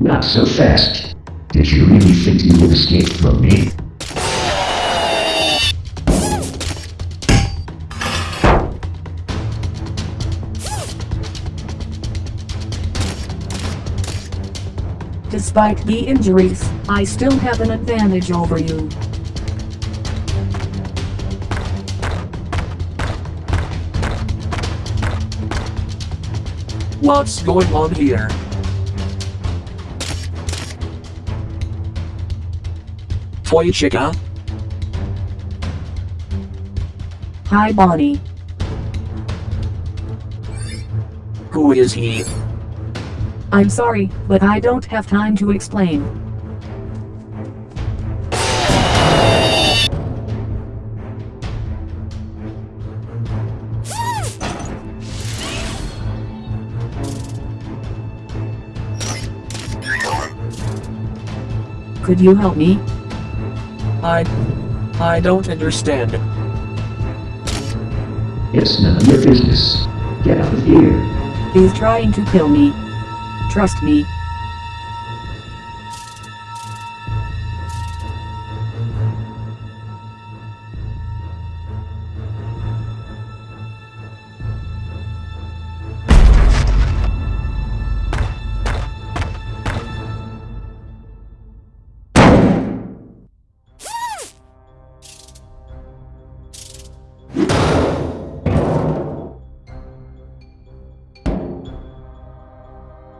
Not so fast. Did you really think you would escape from me? Despite the injuries, I still have an advantage over you. What's going on here? Toy chica? Hi Bonnie. Who is he? I'm sorry, but I don't have time to explain. Could you help me? I... I don't understand. It's none of your business. Get out of here. He's trying to kill me. Trust me.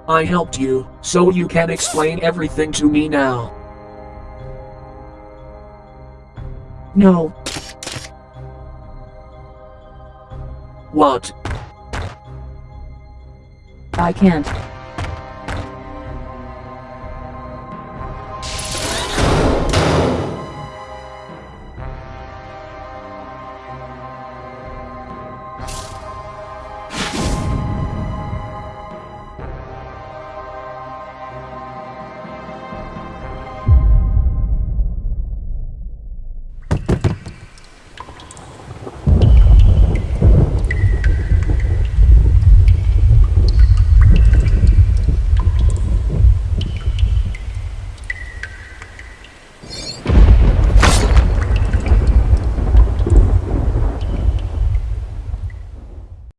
I helped you, so you can explain everything to me now. No. What? I can't.